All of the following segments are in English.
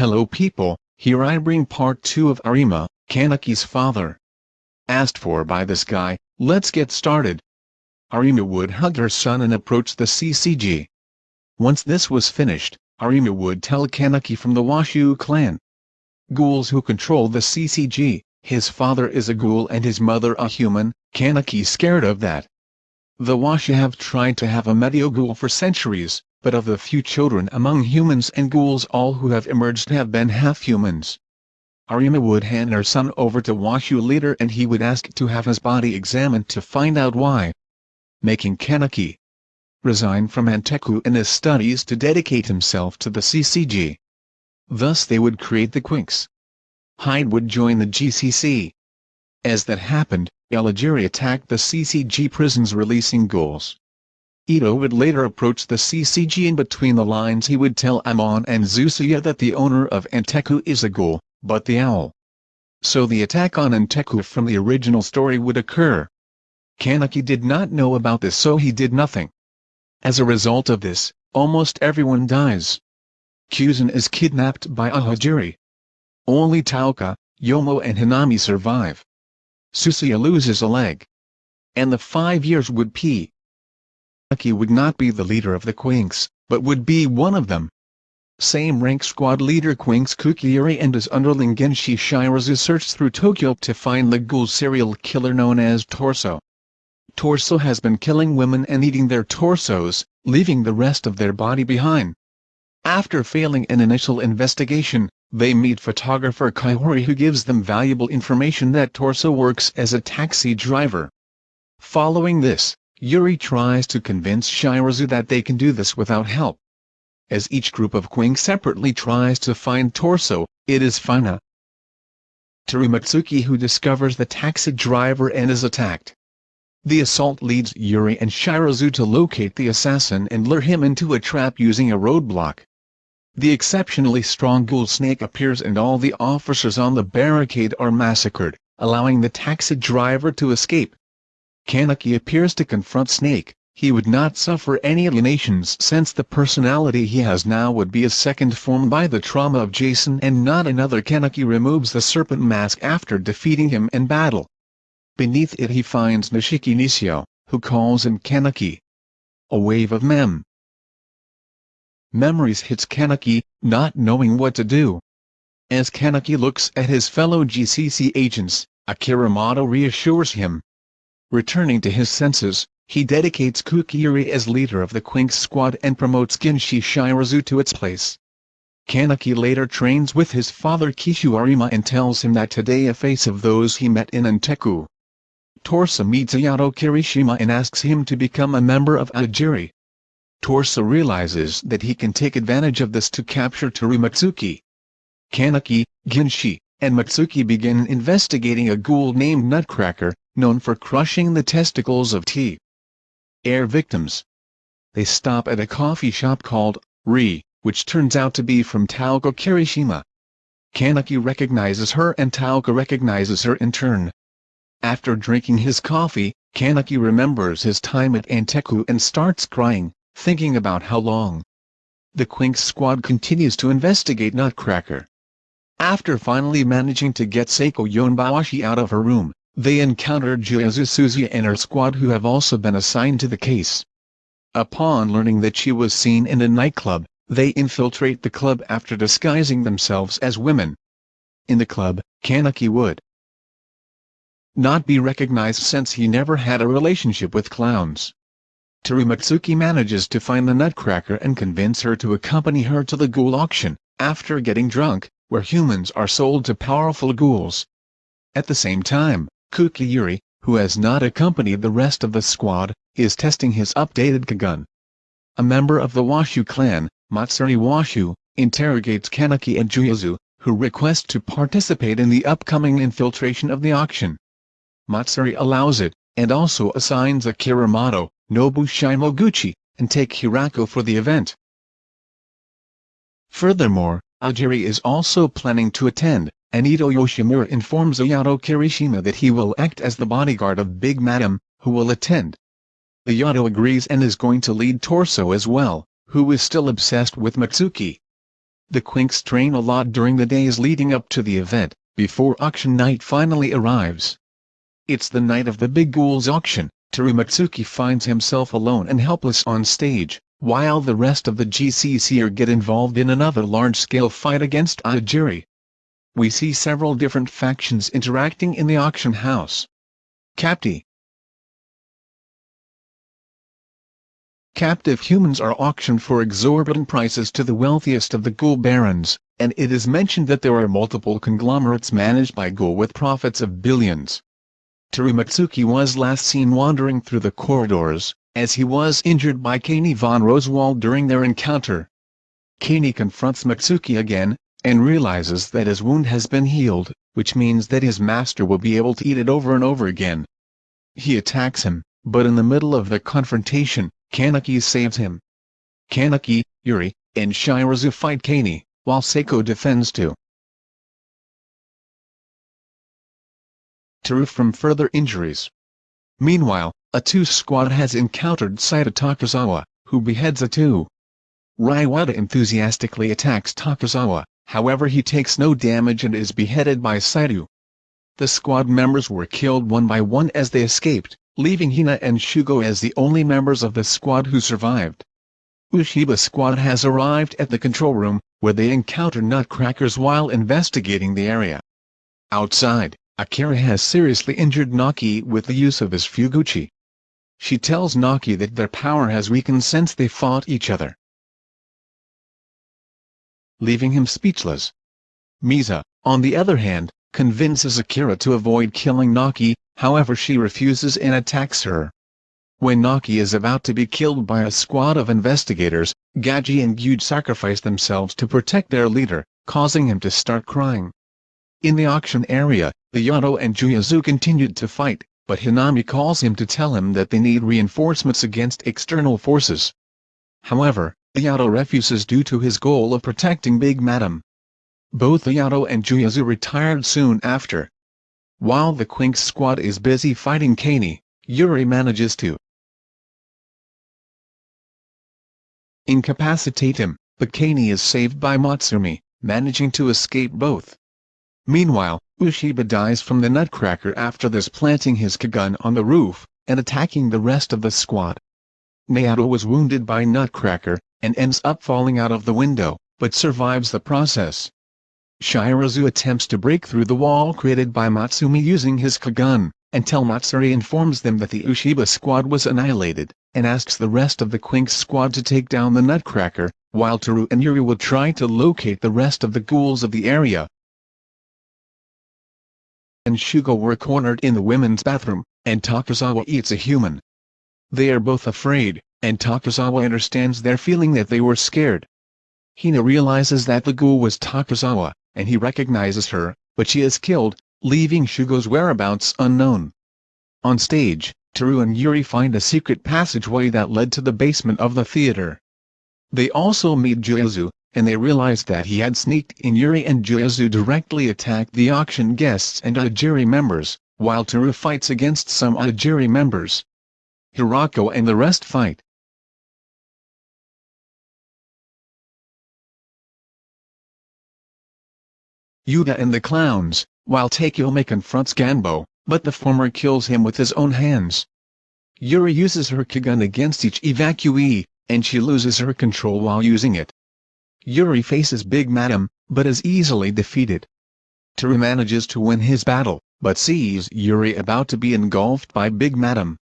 Hello people, here I bring part 2 of Arima, Kanaki's father. Asked for by this guy, let's get started. Arima would hug her son and approach the CCG. Once this was finished, Arima would tell Kanaki from the Washu clan. Ghouls who control the CCG, his father is a ghoul and his mother a human, Kanaki scared of that. The Washu have tried to have a Medio ghoul for centuries, but of the few children among humans and ghouls all who have emerged have been half-humans. Arima would hand her son over to Washu later and he would ask to have his body examined to find out why. Making Kanaki resign from Anteiku in his studies to dedicate himself to the CCG. Thus they would create the Quinx. Hyde would join the GCC. As that happened, Eligiri attacked the CCG prisons releasing ghouls. Ito would later approach the CCG and between the lines he would tell Amon and Suzuya that the owner of Anteiku is a ghoul, but the owl. So the attack on Anteiku from the original story would occur. Kanaki did not know about this so he did nothing. As a result of this, almost everyone dies. Kuzan is kidnapped by Ahajiri. Only Touka, Yomo and Hinami survive. Suzuya loses a leg. And the five years would p. Aki would not be the leader of the Quinx, but would be one of them. Same rank squad leader Quinx Kukiyuri and his underling Ginshi Shirazu searched through Tokyo to find the ghoul serial killer known as Torso. Torso has been killing women and eating their torsos, leaving the rest of their body behind. After failing an initial investigation, they meet photographer Kaihori who gives them valuable information that Torso works as a taxi driver. Following this, Yuri tries to convince Shirazu that they can do this without help. As each group of Quing separately tries to find Torso, it is Fina Terumatsuki who discovers the taxi driver and is attacked. The assault leads Yuri and Shirazu to locate the assassin and lure him into a trap using a roadblock. The exceptionally strong ghoul snake appears and all the officers on the barricade are massacred, allowing the taxi driver to escape. Kanaki appears to confront Snake, he would not suffer any alienations since the personality he has now would be a second form by the trauma of Jason and not another Kanaki removes the serpent mask after defeating him in battle. Beneath it he finds Nishiki Nishio, who calls him Kanaki. A wave of mem. Memories hits Kanaki, not knowing what to do. As Kanaki looks at his fellow GCC agents, Akiramoto reassures him, Returning to his senses, he dedicates Kukiyuri as leader of the Quinx squad and promotes Ginshi Shirazu to its place. Kanaki later trains with his father Kishu Arima and tells him that today a face of those he met in Anteiku. Torsa meets Ayato Kirishima and asks him to become a member of Ajiri. Torsa realizes that he can take advantage of this to capture Terumatsuki. Kanaki, Ginshi, and Matsuki begin investigating a ghoul named Nutcracker, known for crushing the testicles of tea. Air victims. They stop at a coffee shop called Ri, which turns out to be from Touka Kirishima. Kanaki recognizes her and Touka recognizes her in turn. After drinking his coffee, Kanaki remembers his time at Anteiku and starts crying, thinking about how long. The Quinx squad continues to investigate Nutcracker. After finally managing to get Seiko Yonbayashi out of her room, they encounter Juyazu Suzuya and her squad who have also been assigned to the case. Upon learning that she was seen in a nightclub, they infiltrate the club after disguising themselves as women. In the club, Kanaki would not be recognized since he never had a relationship with clowns. Terumatsuki manages to find the nutcracker and convince her to accompany her to the ghoul auction, after getting drunk, where humans are sold to powerful ghouls. At the same time, Kukiyuri, who has not accompanied the rest of the squad, is testing his updated Kagun. A member of the Washu clan, Matsuri Washu, interrogates Kanaki and Juyazu, who request to participate in the upcoming infiltration of the auction. Matsuri allows it, and also assigns Akiramoto, Nobu Shimoguchi, and take Hirako for the event. Furthermore, Ajiri is also planning to attend, and Ito Yoshimura informs Ayato Kirishima that he will act as the bodyguard of Big Madam, who will attend. Ayato agrees and is going to lead Torso as well, who is still obsessed with Matsuki. The Quinx train a lot during the days leading up to the event, before auction night finally arrives. It's the night of the Big Ghouls auction, Terumatsuki finds himself alone and helpless on stage, while the rest of the GCC are get involved in another large-scale fight against Ajiri. We see several different factions interacting in the auction house. Capti Captive humans are auctioned for exorbitant prices to the wealthiest of the ghoul barons, and it is mentioned that there are multiple conglomerates managed by ghoul with profits of billions. Terumatsuki was last seen wandering through the corridors, as he was injured by Kanae von Rosewald during their encounter. Kanae confronts Matsuki again, and realizes that his wound has been healed, which means that his master will be able to eat it over and over again. He attacks him, but in the middle of the confrontation, Kaneki saves him. Kaneki, Yuri, and Shirazu fight Kanae, while Seiko defends too. To from further injuries. Meanwhile, Atu squad has encountered Saito Takazawa, who beheads Atu. Raiwata enthusiastically attacks Takazawa, however he takes no damage and is beheaded by Saito. The squad members were killed one by one as they escaped, leaving Hina and Shugo as the only members of the squad who survived. Ushiba squad has arrived at the control room, where they encounter nutcrackers while investigating the area. Outside, Akira has seriously injured Naki with the use of his Fuguchi. She tells Naki that their power has weakened since they fought each other. Leaving him speechless. Misa, on the other hand, convinces Akira to avoid killing Naki, however she refuses and attacks her. When Naki is about to be killed by a squad of investigators, Gaji and Gyude sacrifice themselves to protect their leader, causing him to start crying. In the auction area, the Yato and Juyazu continued to fight, but Hinami calls him to tell him that they need reinforcements against external forces. However, Yato refuses due to his goal of protecting Big Madam. Both Yato and Juyazu retired soon after, while the Quinx squad is busy fighting Kani, Yuri manages to incapacitate him, but Kani is saved by Matsumi, managing to escape both. Meanwhile, Ushiba dies from the nutcracker after this planting his Kagun on the roof, and attacking the rest of the squad. Naoto was wounded by Nutcracker, and ends up falling out of the window, but survives the process. Shirazu attempts to break through the wall created by Matsumi using his Kagun, until Matsuri informs them that the Ushiba squad was annihilated, and asks the rest of the Quinx squad to take down the Nutcracker, while Toru and Yuri will try to locate the rest of the ghouls of the area. And Shugo were cornered in the women's bathroom, and Takazawa eats a human. They are both afraid, and Takazawa understands their feeling that they were scared. Hina realizes that the ghoul was Takazawa, and he recognizes her, but she is killed, leaving Shugo's whereabouts unknown. On stage, Teru and Yuri find a secret passageway that led to the basement of the theater. They also meet Juyazu, and they realize that he had sneaked in Yuri and Juyazu directly attacked the auction guests and Ajiri members, while Teru fights against some Ajiri members. Hirako and the rest fight. Yuga and the clowns, while Takeume confronts Ganbo, but the former kills him with his own hands. Yuri uses her Kagun against each evacuee, and she loses her control while using it. Yuri faces Big Madam, but is easily defeated. Teru manages to win his battle, but sees Yuri about to be engulfed by Big Madam.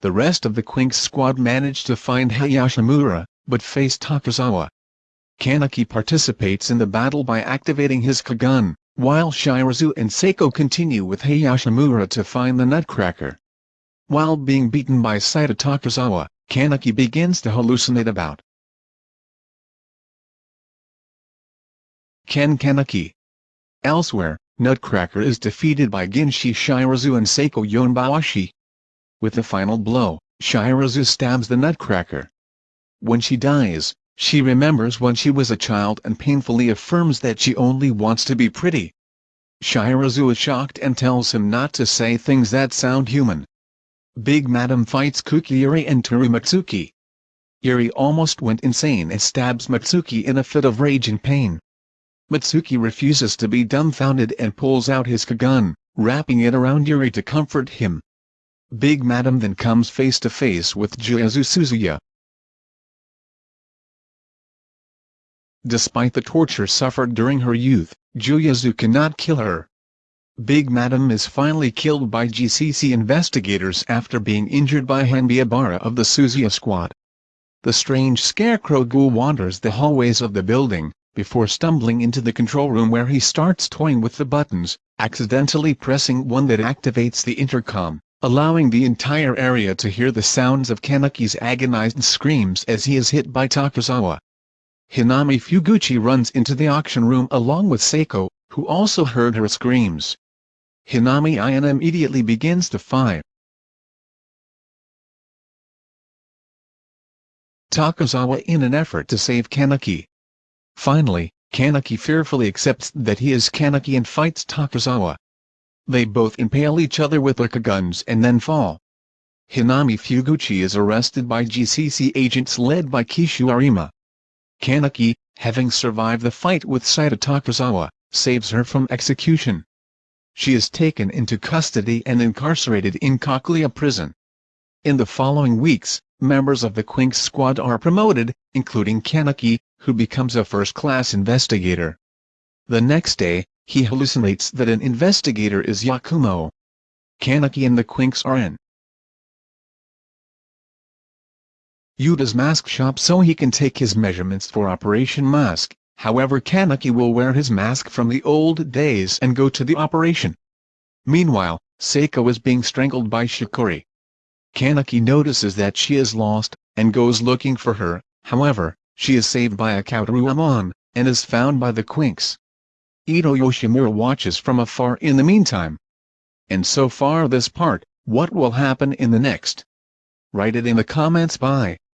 The rest of the Quinx squad manage to find Hayashimura, but face Takazawa. Kaneki participates in the battle by activating his Kagun, while Shirazu and Seiko continue with Hayashimura to find the Nutcracker. While being beaten by Saito Takazawa, Kaneki begins to hallucinate about Ken Kaneki. Elsewhere, Nutcracker is defeated by Ginshi Shirazu and Seiko Yonbashi. With the final blow, Shirazu stabs the Nutcracker. When she dies, she remembers when she was a child and painfully affirms that she only wants to be pretty. Shirazu is shocked and tells him not to say things that sound human. Big Madam fights Kukiyuri and Terumatsuki. Yuri almost went insane and stabs Mitsuki in a fit of rage and pain. Mitsuki refuses to be dumbfounded and pulls out his Kagun, wrapping it around Yuri to comfort him. Big Madam then comes face to face with Juyazu Suzuya. Despite the torture suffered during her youth, Juyazu cannot kill her. Big Madam is finally killed by GCC investigators after being injured by Hanbiabara of the Suzuya squad. The strange scarecrow ghoul wanders the hallways of the building, before stumbling into the control room where he starts toying with the buttons, accidentally pressing one that activates the intercom, allowing the entire area to hear the sounds of Kanaki's agonized screams as he is hit by Takazawa. Hinami Fuguchi runs into the auction room along with Seiko, who also heard her screams. Hinami Ayana immediately begins to fire. Takazawa in an effort to save Kaneki. Finally, Kaneki fearfully accepts that he is Kaneki and fights Takazawa. They both impale each other with their guns and then fall. Hinami Fuguchi is arrested by GCC agents led by Kishu Arima. Kaneki, having survived the fight with Saito Takazawa, saves her from execution. She is taken into custody and incarcerated in Kakuya prison. In the following weeks, members of the Quinx squad are promoted, including Kaneki, who becomes a first-class investigator. The next day, he hallucinates that an investigator is Yakumo. Kaneki and the Quinx are in Yuta's mask shop so he can take his measurements for Operation Mask, however Kaneki will wear his mask from the old days and go to the operation. Meanwhile, Seiko is being strangled by Shikori. Kaneki notices that she is lost, and goes looking for her, however, she is saved by Akautaru Amon, and is found by the Quinx. Ito Yoshimura watches from afar in the meantime. And so far this part, what will happen in the next? Write it in the comments by